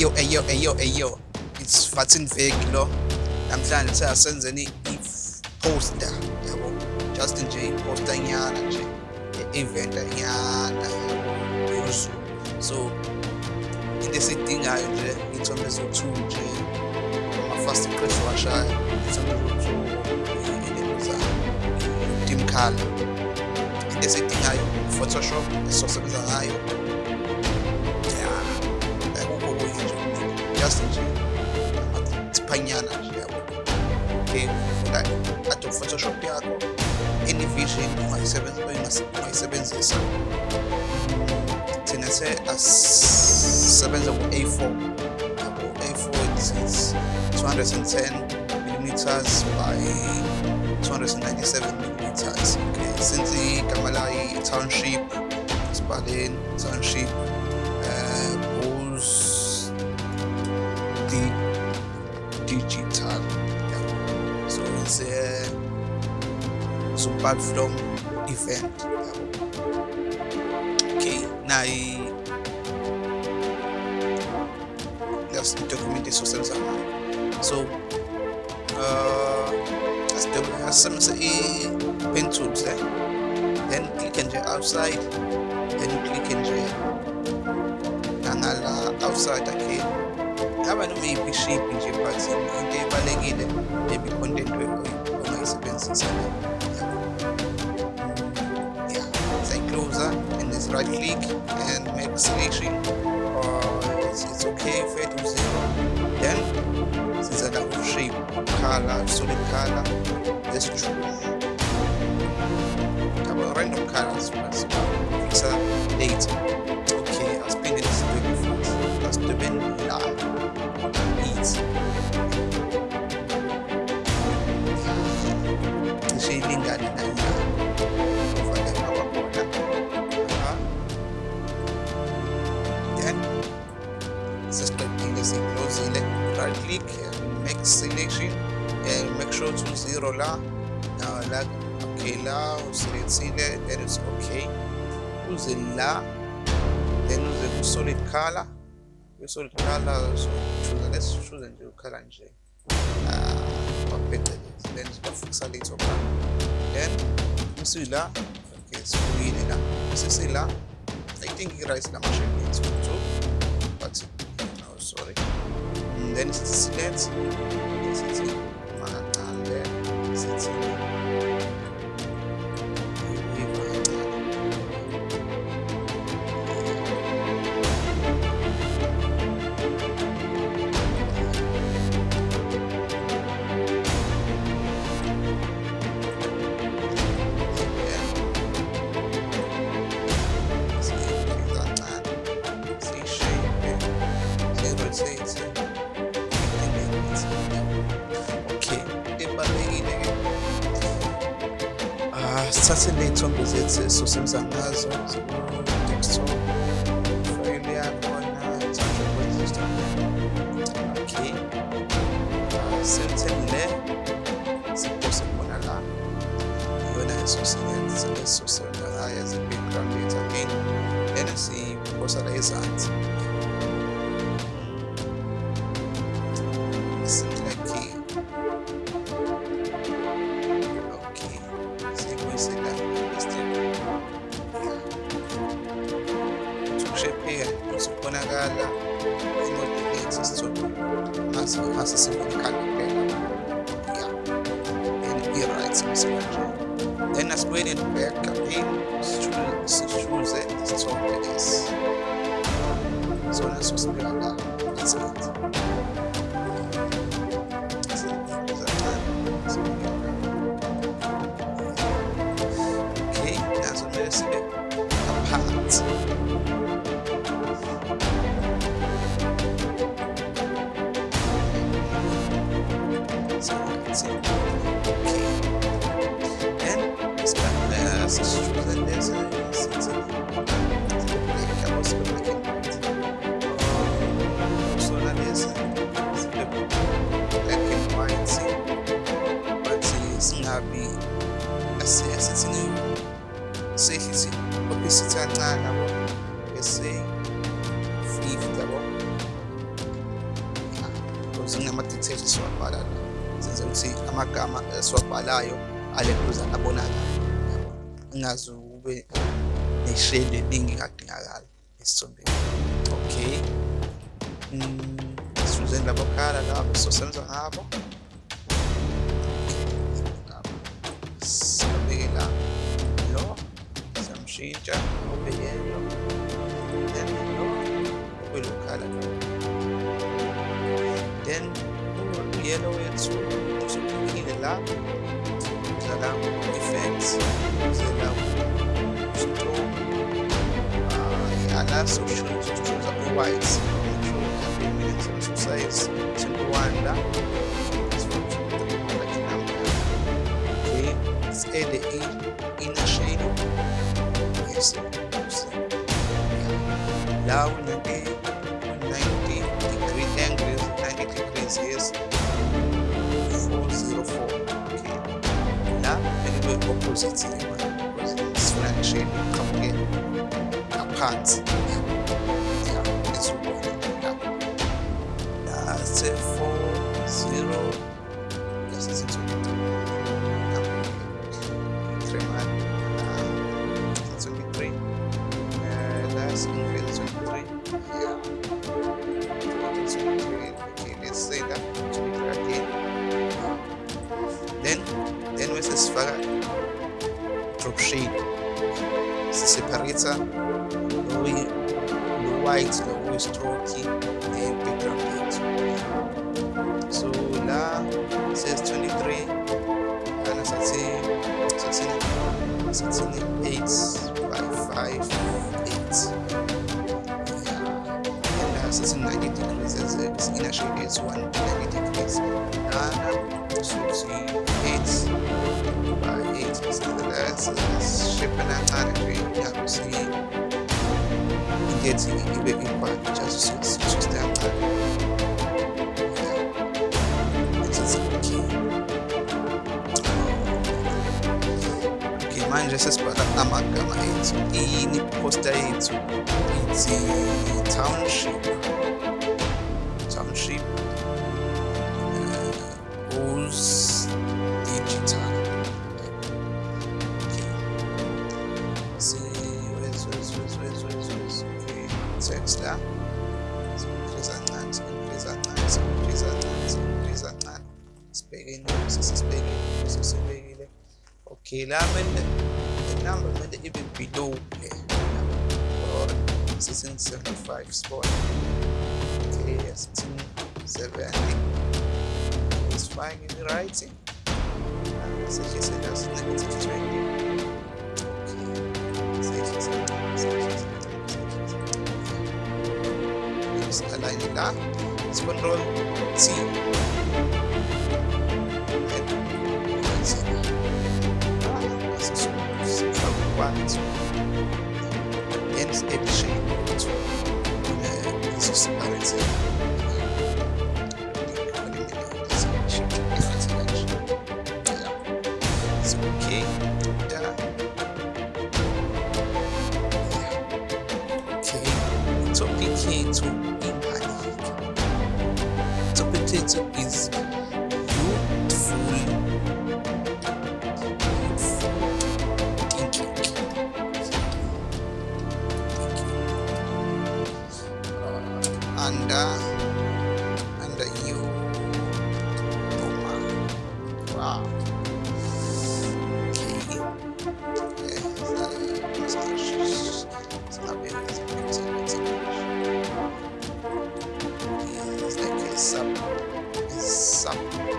eyo eyo eyo eyo it's Fatin Vek lo namhlanje seyasenzeni i-poster yabo just nje i-poster nyana nje e-event nyana yabo so into esiyidingayo nje iy'thombe eziwu-two nje ama-fast press washayo iy'thombe eziwu-two i-dim color into esiyidingayo i-photoshop esizosebenza ngayo panyana okay hata photoshop yako any vision unaisebenza unayisebenzisa thina se asebenza ku-a4 a4 is 210 mm by 297 mm. okay since igamalayi township sibhaleni township. Platform event. Okay now the document esizosebenza ngayo so uh asisebenzisa i-pen tools eh? then click nje outside then click nje nangala outside again noma yiphi shape nje but into ebalekile maybe content ongayisebenzisa this right click and make selection. Uh, it's, it's okay fade to zero then siza la shape. Color solid color. Let's choose random colors first fix a date to zero la now la okay la uselekthile then it's okay uze la then uze ku solid color ku solid color so choose let's choose nje ukhala nje ah waphecelezi then sibafikisa later on then usila okay sibuyile la sisila i think i-rice lamashade let's go but no sorry. And then sithi select sithi makancane sithi siphosa obesity obesity kancane yabo. Ah, Bese 50 yabo sinama details esiwabhala la. Senze ukuthi amagama esiwabhalayo ale kuza abonakala ngazi ube neshade elingi kadingakala esithombeni. Okay. Mm sizenzela bakhala lapho sosenza ngabo. Siyamshintsha ube yellow then lo ube lo khala then yellow wethu usuklikhile la udlala effects uzela stroke uh, ala social choose white control size 21 la okay let's add the inner shade yes now 90 90 degree angles 90 degrees yes 404 okay Now la anyway opposite because sifuna neshade iqhamuke ngaphansi that's it for zero this is it three man uh, that's increase 23 yeah 23 okay let's say that 23 again then then bese sifaka drop shade siseparator lo lo white lo kuyistroke ne-background shape kancane nje yabe si ngethi ibe equal just just kancane okay manje sesibhala amagama ethu ini poster yethu ithi township township okay la mele number mele ibe below le or sitting 75 spot. Okay sitting 70 it's fine in writing. She said that's negative 20 okay so she said so she said just align it up. Let's control T quanto eles eles chegam muito isso se parece okay. Da okay. Topic yethu is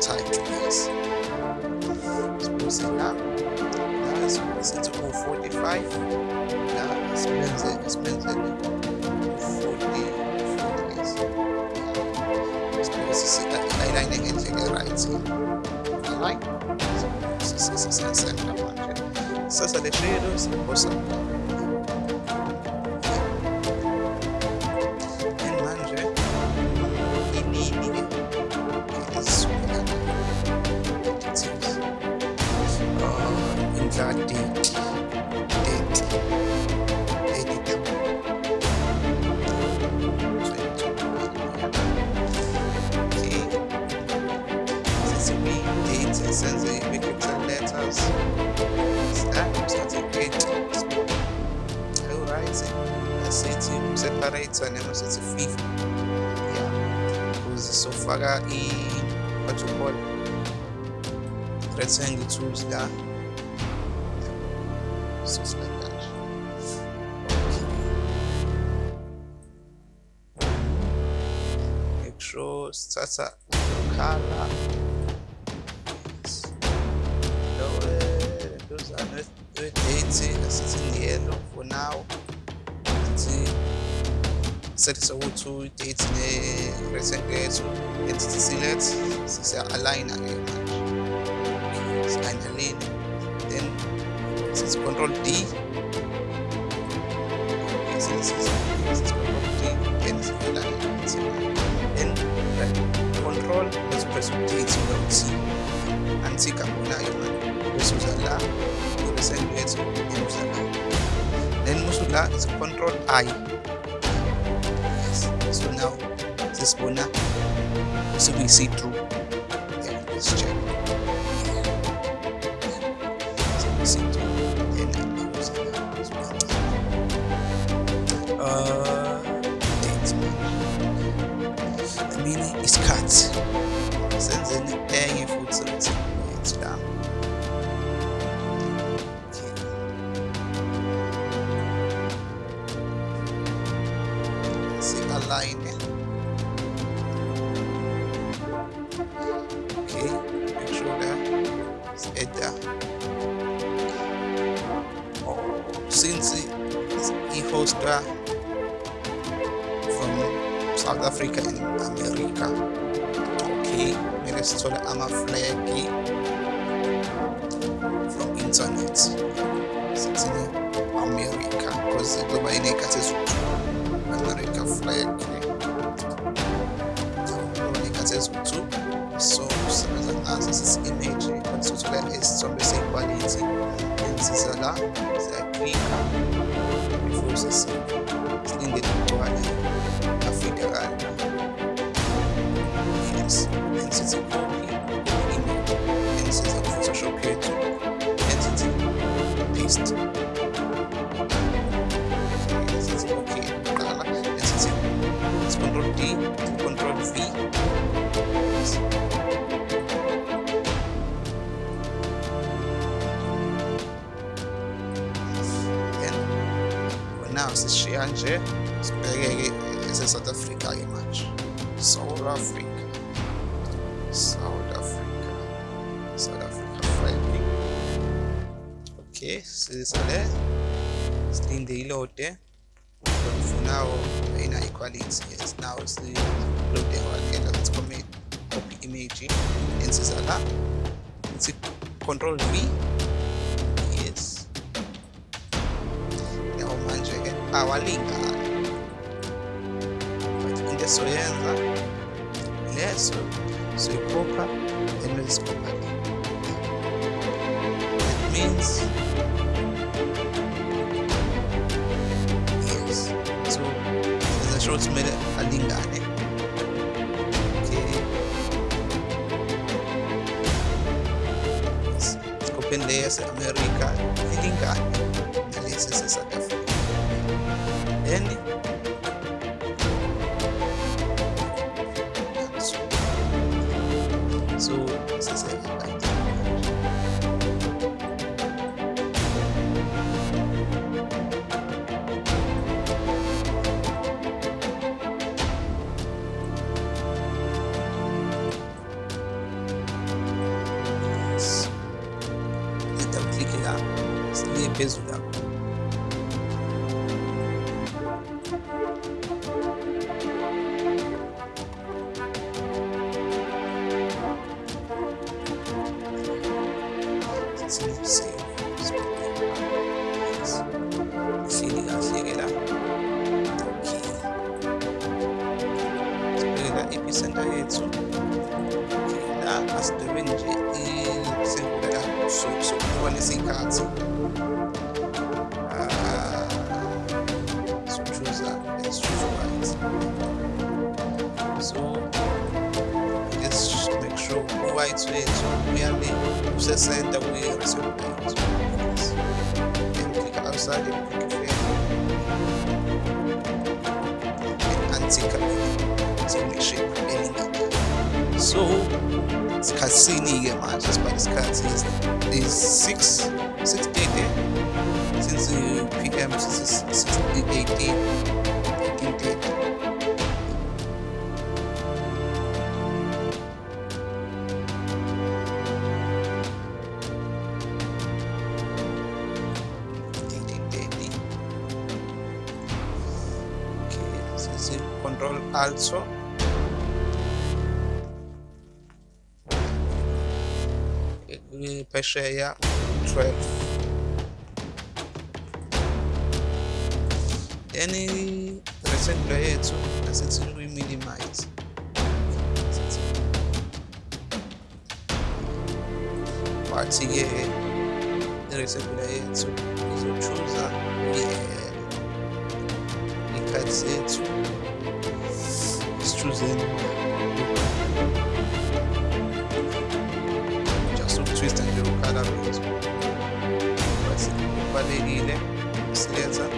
subtitle, yes. Suppose now now it's supposed to go 45. Now it's spends it, spends it 40 aligning ngendlela right alright sesisensenta manje sasa le shade sibosa and senze i-capital letters. Start alright asithi separator noma sithi fifth yeah. Ukuze sofaka i what you call? Rectangle tools la so that. Make sure sithatha color set ukuthi date ne-rectangle yethu entity select sisiya-aligna ke manje si-align then sithi control D then then control let's press date T antika kunayo manje bese uza la i-rectangle yethu iuza la then musula is control I yes so now. Sesibona sekuyi-see through yeah, let's check see through. Then iuza la uh date I mean isikhathi senzeni enye futhi yethu la align iney'khathi eziwu-two so sisebenza ngazo sisi-image sithola isithombe se-quality ensiza la siyaklika before silinde ligcwale afide kanje yes then sithi copy image then siza ku-photoshop yethu then sithi paste sithi okay qala then sithi control D control V then now sishiya nje sibheke-ke ese-south africa-ke manje south africa south africa. South africa. Flag okay sisale silinde ilode for now ina equality. Yes now silode wakela let's commit image ensiza la sithi control v yes yawo manje-ke awalingani into esoyenza leso lesikhopha le that means yes so senza sure ukuthi kumele alingane inglesa. Beleza, essa usesenta kwi-receptor yethu then click outside and click fair and anti-stimulation elingaka so isikhathini-ke manje sibhala isikhathi is 6 6:30 since uh, p.m. since 18 control also phesheya 12 then rectangular yethu asithi uyi-minimize wathi-ke i-rectangular Suzano. Já sou twist pelo cara mesmo. Vai ser com Valerie, né? Beleza?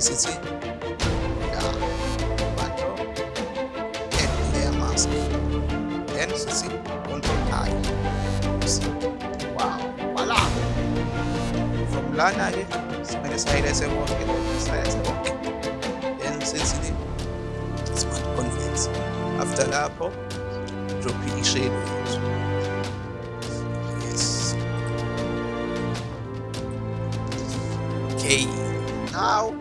Sim, sim. Yeah. Sithi control I wow voila from lana ke simele sihighlight bonke sihighlight bonke then sithi smart after lapho drop i-shade yes. Okay. Now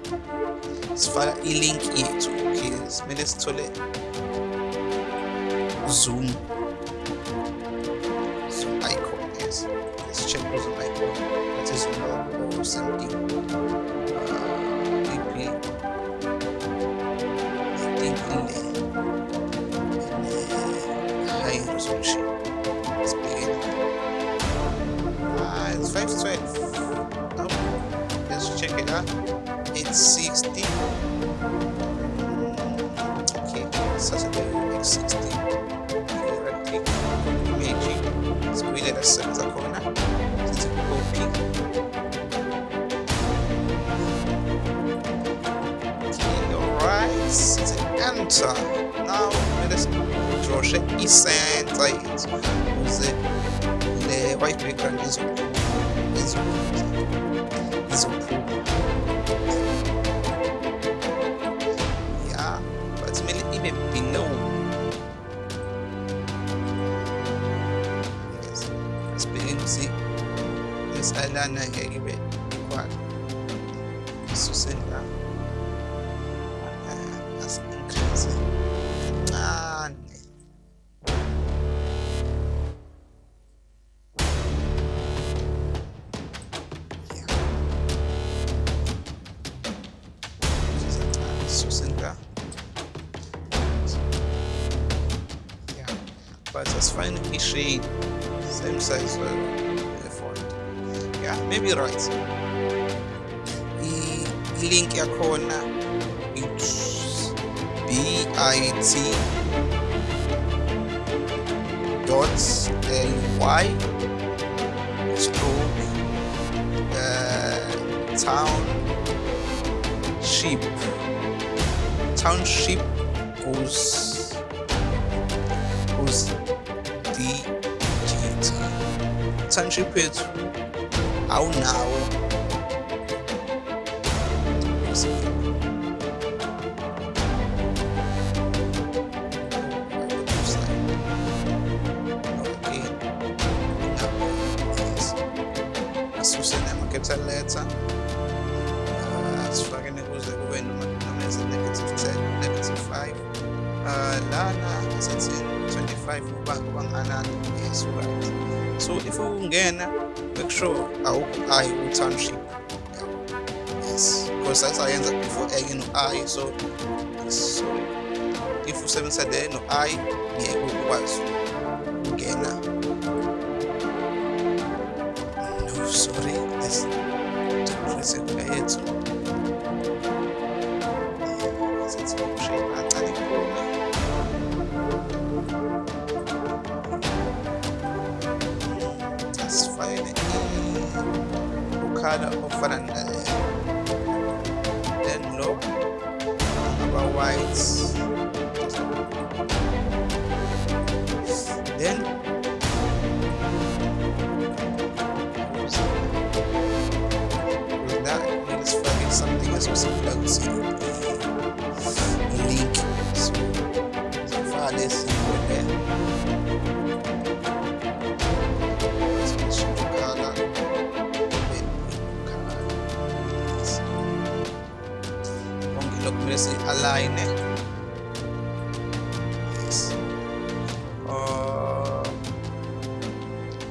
sifaka i-link yethu okay simele sithole zoom misalana ngeke ibe equal suseni suseni la yeah. But i-shade same size maybe right. I-link yakhona it's bit dot ly stroke uh, township township goes goes digital township yethu Oh no. Easy. Letza. Uh, that's fucking it was the window, negative 10, negative 5. Uh, lana asithi 25 uba uba nganani yes right so if ungena make sure awukho i ku-township. Yes because sasayenza before enye no-i so so if usebenzisa le no-i ngeke ukwazi ukungena. Ofana then lo aba white then with that let's find something as to link. So sifaka lesi there konke lokhu kumele si-align yes uh,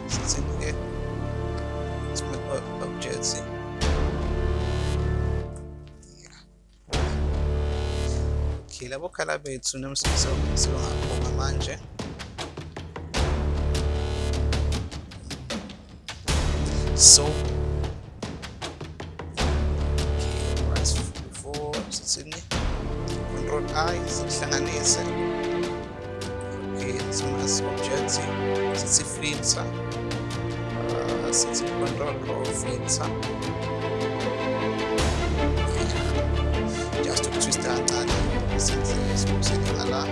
sithini-ke smart objects okay labo khala bethu nomsebenzingabonga manje so okay control i sihlanganise okay simas object sithi filter uh, sithi control row filter just ukutwista kancane senze sikusele ngala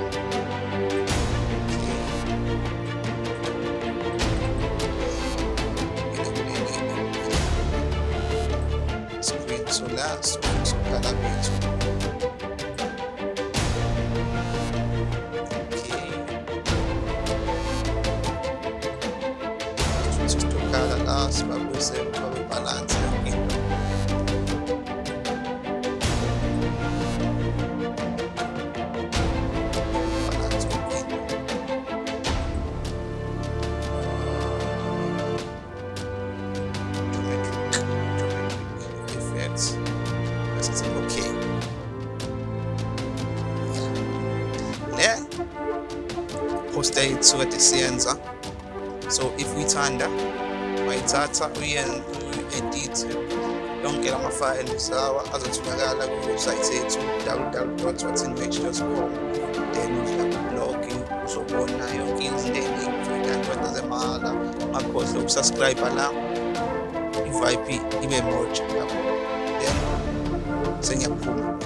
screen so la sokhala bethu okay yethu kade siyenza so if uyithanda wayithatha uyi-edit yonke la mafayili sawa azotholakala kuwebsite yethu www.watsinmatch.com then uyakublog uzobona yonke izinto eningi kanti zemahhala ungakhohlwa ukusubscribe la i-vip ibe moja lapho then sengiyaphuma